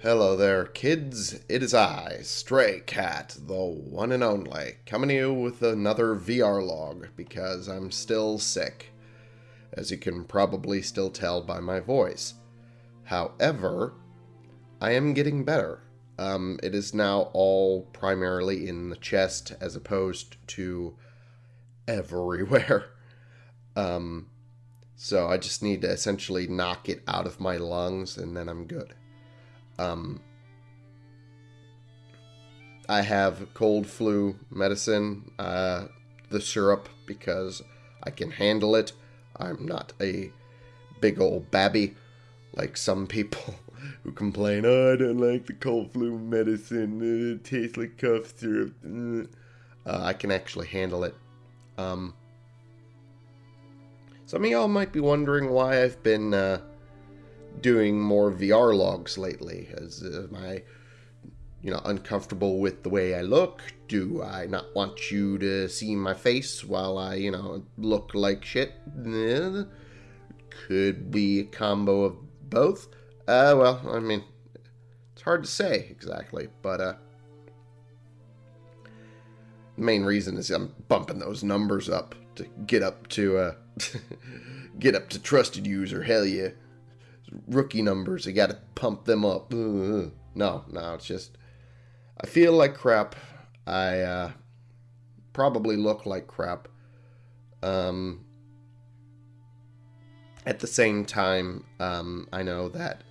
Hello there, kids. It is I, Stray Cat, the one and only, coming to you with another VR log because I'm still sick, as you can probably still tell by my voice. However, I am getting better. Um, it is now all primarily in the chest as opposed to everywhere. Um, so I just need to essentially knock it out of my lungs and then I'm good. Um, I have cold flu medicine, uh, the syrup, because I can handle it. I'm not a big old babby like some people who complain, oh, I don't like the cold flu medicine, it tastes like cough syrup. Uh, I can actually handle it. Um, some of y'all might be wondering why I've been uh, doing more VR logs lately. As am I, you know, uncomfortable with the way I look? Do I not want you to see my face while I, you know, look like shit? Could be a combo of both. Uh, well, I mean, it's hard to say exactly, but uh, the main reason is I'm bumping those numbers up to get up to uh, get up to trusted user. Hell yeah, rookie numbers. I got to pump them up. Uh, no, no, it's just I feel like crap. I uh, probably look like crap. Um, at the same time, um, I know that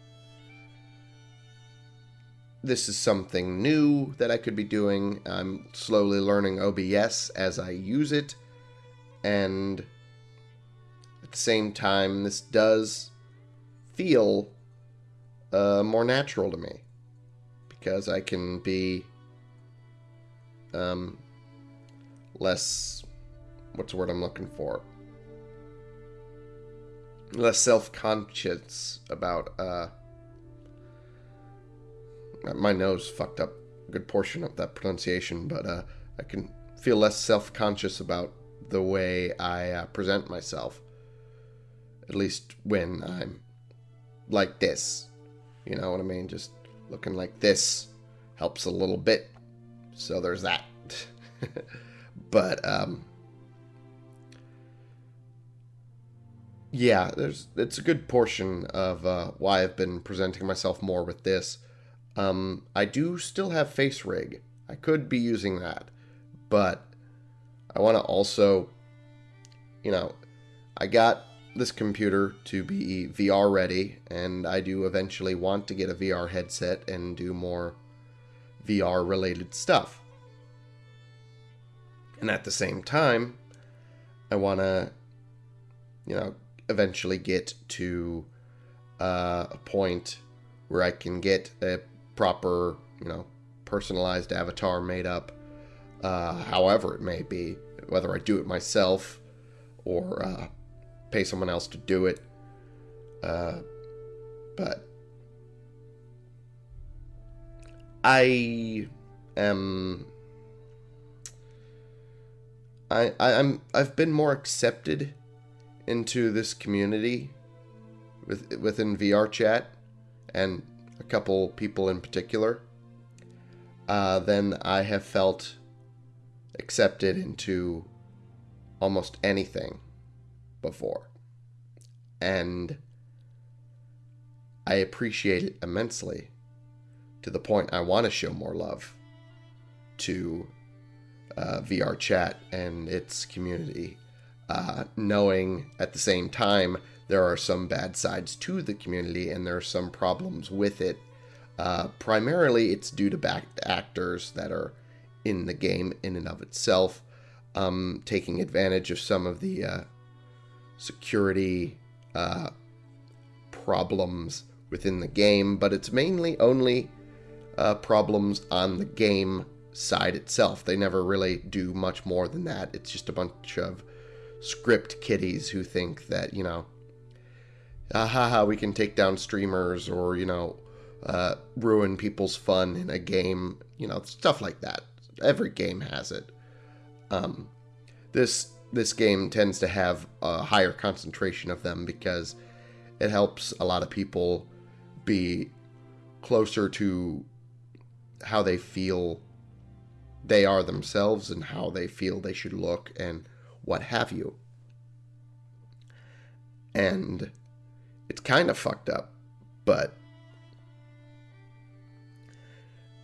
this is something new that I could be doing. I'm slowly learning OBS as I use it. And at the same time, this does feel uh, more natural to me. Because I can be um, less. What's the word I'm looking for? Less self conscious about. Uh, my nose fucked up a good portion of that pronunciation, but uh, I can feel less self conscious about the way I uh, present myself. At least when I'm like this. You know what I mean? Just looking like this helps a little bit. So there's that. but, um, yeah, there's it's a good portion of uh, why I've been presenting myself more with this. Um, I do still have Face Rig. I could be using that, but I want to also, you know, I got this computer to be VR ready, and I do eventually want to get a VR headset and do more VR related stuff. And at the same time, I want to, you know, eventually get to uh, a point where I can get a proper, you know, personalized avatar made up, uh, however it may be, whether I do it myself or uh, pay someone else to do it. Uh, but I am. I, I I'm I've been more accepted into this community with within VR chat and a couple people in particular, uh, then I have felt accepted into almost anything before. And I appreciate it immensely to the point I want to show more love to uh, VR chat and its community, uh, knowing at the same time there are some bad sides to the community and there are some problems with it. Uh, primarily, it's due to back actors that are in the game in and of itself, um, taking advantage of some of the uh, security uh, problems within the game, but it's mainly only uh, problems on the game side itself. They never really do much more than that. It's just a bunch of script kiddies who think that, you know, ah, ha, ha, we can take down streamers or, you know, uh, ruin people's fun in a game, you know, stuff like that. Every game has it. Um, this this game tends to have a higher concentration of them because it helps a lot of people be closer to how they feel they are themselves and how they feel they should look and what have you. And it's kind of fucked up, but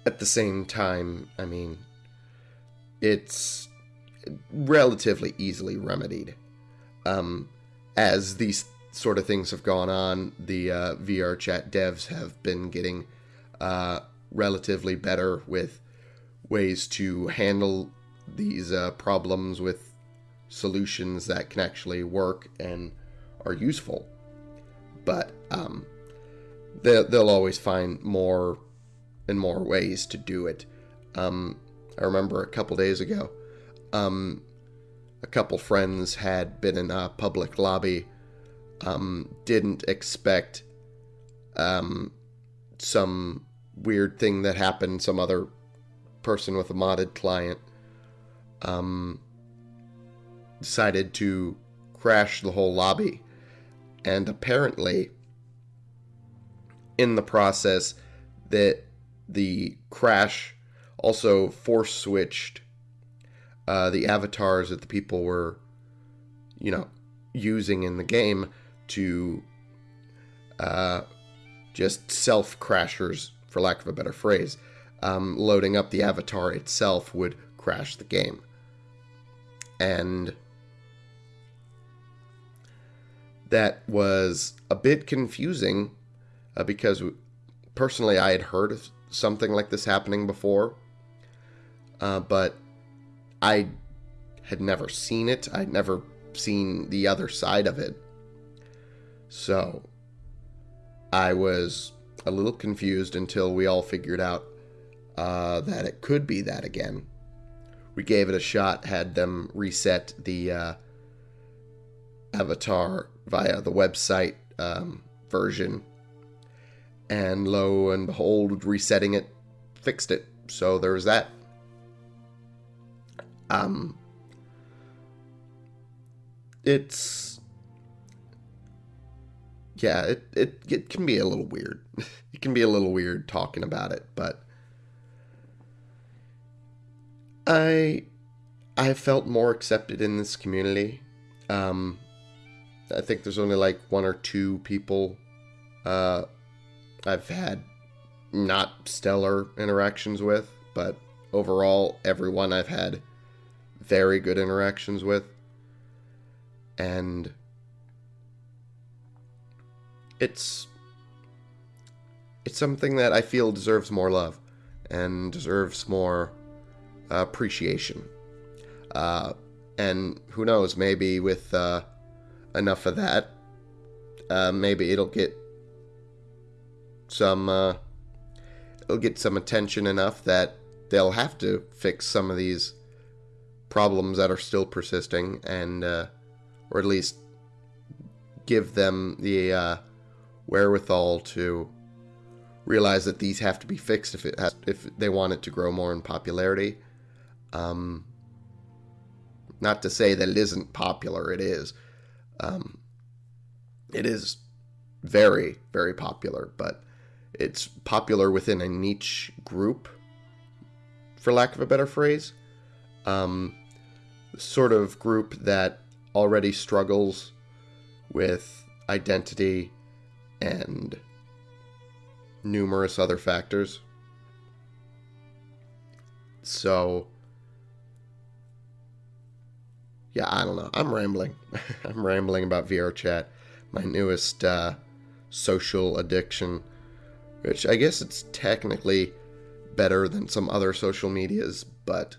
at the same time, I mean, it's relatively easily remedied. Um, as these sort of things have gone on, the uh, VR chat devs have been getting uh, relatively better with ways to handle these uh, problems with solutions that can actually work and are useful. But um, they, they'll always find more and more ways to do it. Um, I remember a couple days ago, um, a couple friends had been in a public lobby, um, didn't expect um, some weird thing that happened, some other person with a modded client um, decided to crash the whole lobby. And apparently, in the process, that the crash also force switched uh, the avatars that the people were, you know, using in the game to uh, just self crashers, for lack of a better phrase. Um, loading up the avatar itself would crash the game. And that was a bit confusing uh, because personally I had heard of something like this happening before, uh, but I had never seen it. I'd never seen the other side of it. So I was a little confused until we all figured out uh, that it could be that again. We gave it a shot, had them reset the uh, avatar via the website um, version and lo and behold, resetting it fixed it. So there was that. Um, it's yeah, it, it it can be a little weird. it can be a little weird talking about it, but I I felt more accepted in this community. Um, I think there's only like one or two people uh, I've had not stellar interactions with, but overall, everyone I've had very good interactions with. And it's it's something that I feel deserves more love and deserves more appreciation. Uh, and who knows, maybe with uh, enough of that, uh, maybe it'll get some uh, it'll get some attention enough that they'll have to fix some of these problems that are still persisting and uh, or at least give them the uh, wherewithal to realize that these have to be fixed if it has, if they want it to grow more in popularity. Um, not to say that it isn't popular, it is. Um, it is very very popular, but it's popular within a niche group, for lack of a better phrase. Um, sort of group that already struggles with identity and numerous other factors. So, yeah, I don't know. I'm rambling. I'm rambling about VR chat, my newest uh, social addiction which I guess it's technically better than some other social medias, but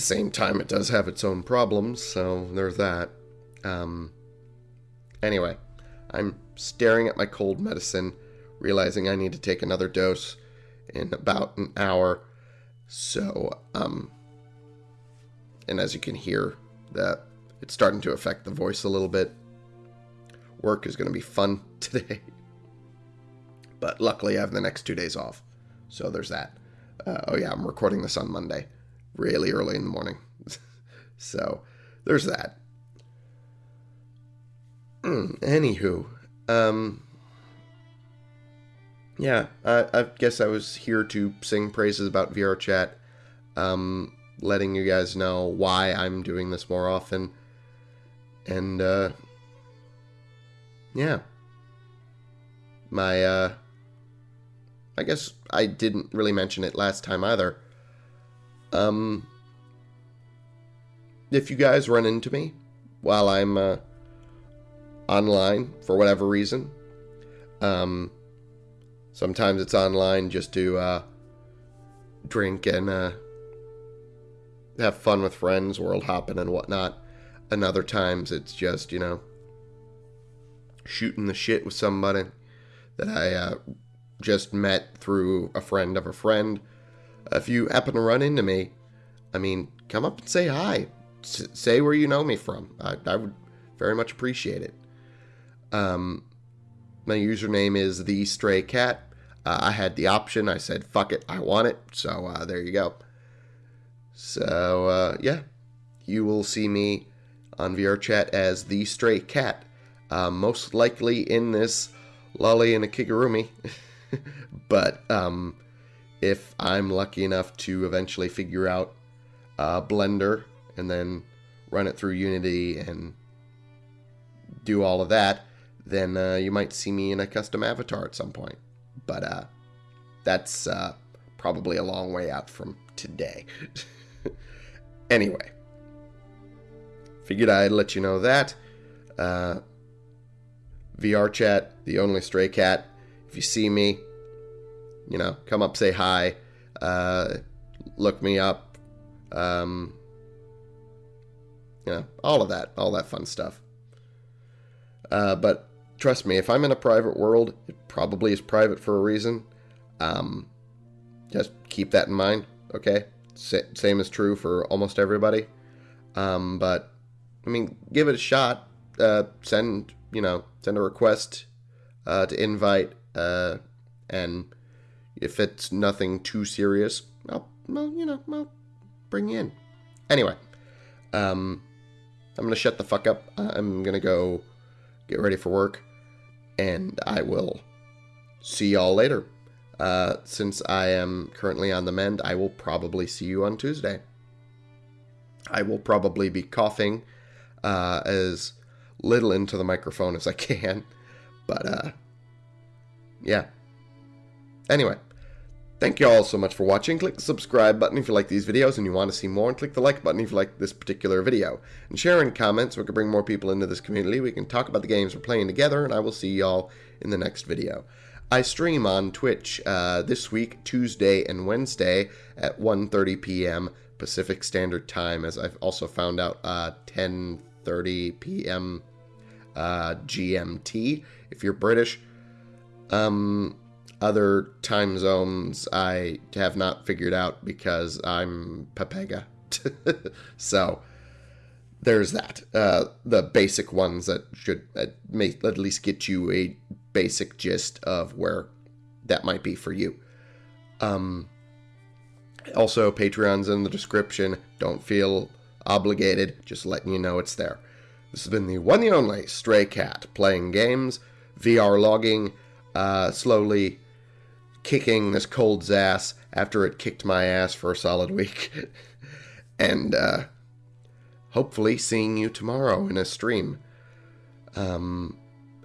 the same time, it does have its own problems, so there's that. Um, anyway, I'm staring at my cold medicine, realizing I need to take another dose in about an hour. So, um, and as you can hear, that it's starting to affect the voice a little bit. Work is going to be fun today. But luckily, I have the next two days off. So there's that. Uh, oh, yeah, I'm recording this on Monday, really early in the morning. so there's that. Mm, anywho, um, yeah, I, I guess I was here to sing praises about VR chat, um, letting you guys know why I'm doing this more often, and uh, yeah, my uh, I guess I didn't really mention it last time either. Um, if you guys run into me while I'm uh, online for whatever reason, um, sometimes it's online just to uh, drink and uh, have fun with friends, world hopping and whatnot. And other times it's just, you know, shooting the shit with somebody that I uh, just met through a friend of a friend. If you happen to run into me, I mean, come up and say hi. S- say where you know me from. I, I would very much appreciate it. Um, my username is the stray cat. Uh, I had the option. I said, "Fuck it, I want it." So uh, there you go. So uh, yeah, you will see me on VR chat as the stray cat, uh, most likely in this lolly and a kigurumi. but um, if I'm lucky enough to eventually figure out uh, Blender and then run it through Unity and do all of that, then uh, you might see me in a custom avatar at some point. But uh, that's uh, probably a long way out from today. anyway, figured I'd let you know that. Uh, VR chat, the only stray cat. If you see me, you know, come up, say hi, uh, look me up, um, you know, all of that, all that fun stuff. Uh, but trust me, if I'm in a private world, it probably is private for a reason. Um, just keep that in mind, okay? Same is true for almost everybody. Um, but I mean, give it a shot. Uh, send you know, send a request uh, to invite, uh, and if it's nothing too serious, I'll, well, you know, I'll bring you in. Anyway, um, I'm gonna shut the fuck up. I'm gonna go get ready for work, and I will see y'all later. Uh, since I am currently on the mend, I will probably see you on Tuesday. I will probably be coughing uh, as little into the microphone as I can, but uh, yeah. Anyway, thank you all so much for watching. Click the subscribe button if you like these videos and you want to see more, and click the like button if you like this particular video. And share in comments so we can bring more people into this community. We can talk about the games we're playing together, and I will see y'all in the next video. I stream on Twitch uh, this week, Tuesday and Wednesday at 1.30 p.m. Pacific Standard Time, as I've also found out uh, 10.30 p.m. Uh, GMT if you're British. Um, other time zones I have not figured out because I'm Pepega. so there's that. Uh, the basic ones that should uh, may at least get you a basic gist of where that might be for you. Um, also, Patreon's in the description. Don't feel obligated, just letting you know it's there. This has been the one and only Stray Cat playing games, VR logging, uh, slowly kicking this cold's ass after it kicked my ass for a solid week. and uh, hopefully seeing you tomorrow in a stream. Um,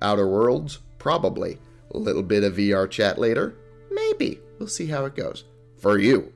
Outer Worlds? Probably. A little bit of VR chat later? Maybe. We'll see how it goes. For you.